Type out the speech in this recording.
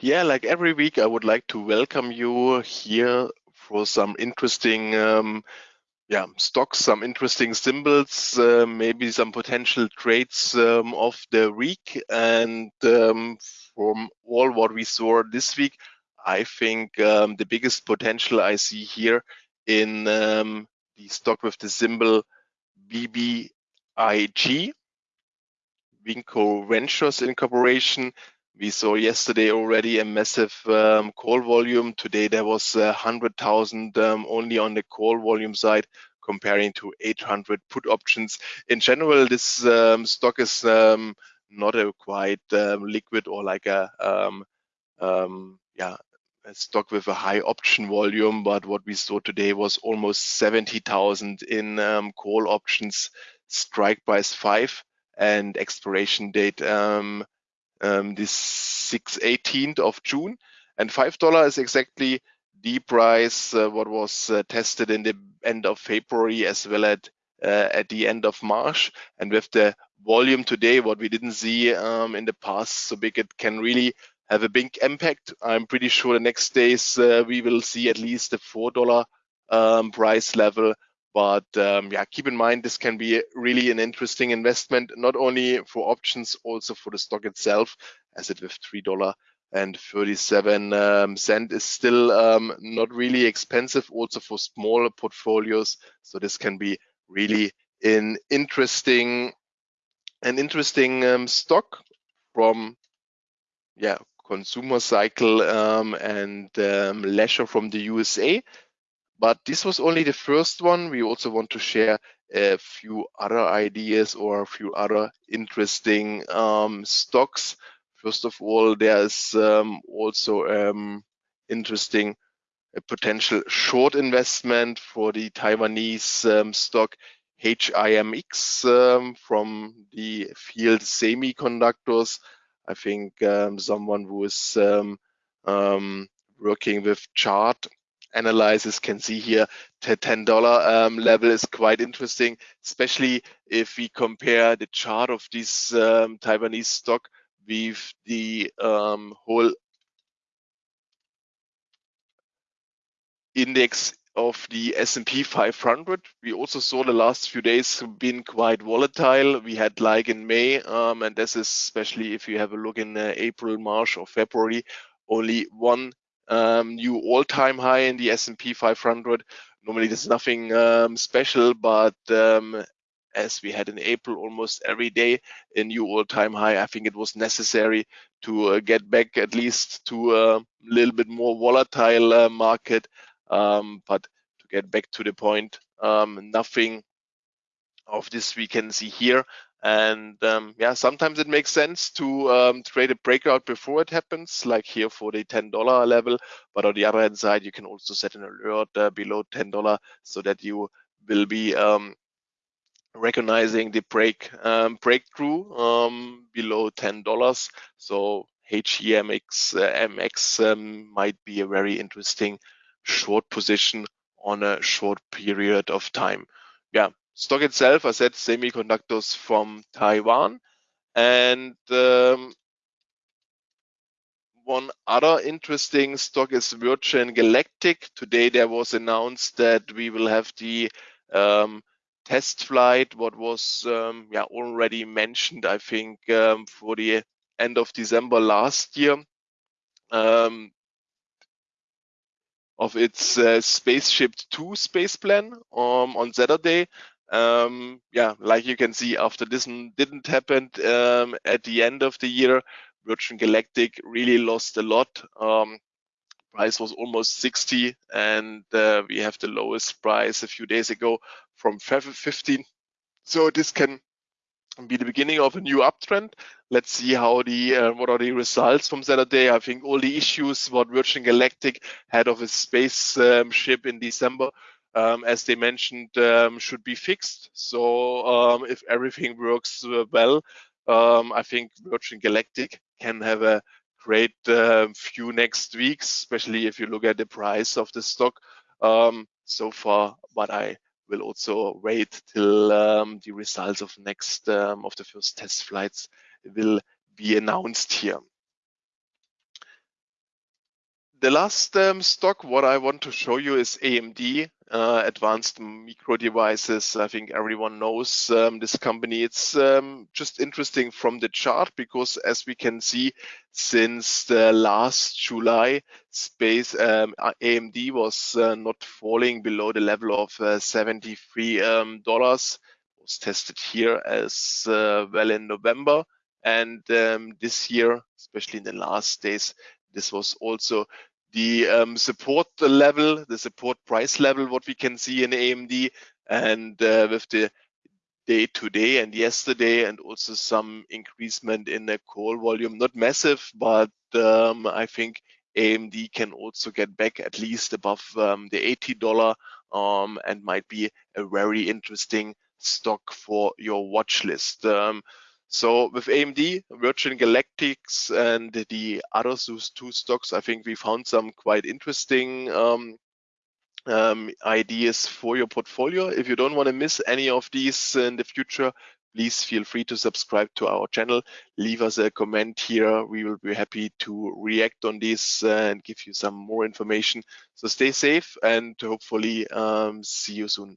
Yeah, like every week, I would like to welcome you here for some interesting, um, yeah, stocks, some interesting symbols, uh, maybe some potential trades um, of the week. And um, from all what we saw this week, I think um, the biggest potential I see here in um, the stock with the symbol BBIG, Vinco Ventures Incorporation we saw yesterday already a massive um, call volume. Today there was uh, 100,000 um, only on the call volume side comparing to 800 put options. In general, this um, stock is um, not a quite um, liquid or like a um, yeah a stock with a high option volume. But what we saw today was almost 70,000 in call options, strike price five and expiration date um, um, this 6 18th of June. And $5 is exactly the price uh, what was uh, tested in the end of February as well at uh, at the end of March. And with the volume today, what we didn't see um, in the past so big, it can really have a big impact. I'm pretty sure the next days uh, we will see at least a four dollar um, price level but um, yeah, keep in mind this can be really an interesting investment, not only for options, also for the stock itself, as it with three dollar and 37 um, cent is still um, not really expensive, also for smaller portfolios. So this can be really an interesting, an interesting um, stock from yeah consumer cycle um, and um, leisure from the USA. But this was only the first one. We also want to share a few other ideas or a few other interesting um, stocks. First of all, there's um, also um, interesting a potential short investment for the Taiwanese um, stock HIMX um, from the field semiconductors. I think um, someone who is working with chart analysis can see here the $10 um, level is quite interesting, especially if we compare the chart of this um, Taiwanese stock with the um, whole index of the S&P 500. We also saw the last few days been quite volatile. We had like in May, um, and this is especially if you have a look in uh, April, March or February, only one um, new all-time high in the S&P 500. Normally, there's nothing um, special, but um, as we had in April, almost every day a new all-time high. I think it was necessary to uh, get back at least to a little bit more volatile uh, market, um, but to get back to the point, um, nothing of this we can see here. And um, yeah, sometimes it makes sense to um, trade a breakout before it happens, like here for the $10 level. But on the other hand side, you can also set an alert uh, below $10 so that you will be um, recognizing the break um, breakthrough um, below $10. So HIMX uh, MX um, might be a very interesting short position on a short period of time. Yeah, stock itself, I said semiconductors from Taiwan. And um, one other interesting stock is Virgin Galactic. Today there was announced that we will have the um, test flight, what was um, yeah already mentioned, I think, um, for the end of December last year. Um, of its uh, Spaceship 2 space plan um, on Saturday um, yeah, like you can see, after this didn't happen um, at the end of the year, Virgin Galactic really lost a lot. Um, price was almost 60, and uh, we have the lowest price a few days ago from 15. So this can be the beginning of a new uptrend. Let's see how the uh, what are the results from Saturday. I think all the issues what Virgin Galactic had of a spaceship um, in December um, as they mentioned, um, should be fixed. So um, if everything works uh, well, um, I think Virgin Galactic can have a great uh, few next weeks, especially if you look at the price of the stock so far. But I will also wait till um, the results of next of the first test flights will be announced here. The last um, stock, what I want to show you is AMD, uh, Advanced Micro Devices. I think everyone knows um, this company. It's um, just interesting from the chart because as we can see, since the last July, space um, AMD was uh, not falling below the level of uh, $73. Um, was tested here as uh, well in November. And um, this year, especially in the last days, this was also the um, support level, the support price level, what we can see in AMD, and uh, with the day today and yesterday, and also some increasement in the call volume, not massive, but um, I think AMD can also get back at least above um, the $80 um, and might be a very interesting stock for your watch list. So with AMD, Virgin Galactics, and the other two stocks, I think we found some quite interesting um, um, ideas for your portfolio. If you don't want to miss any of these in the future, please feel free to subscribe to our channel. Leave us a comment here. We will be happy to react on this and give you some more information. So stay safe and hopefully um, see you soon.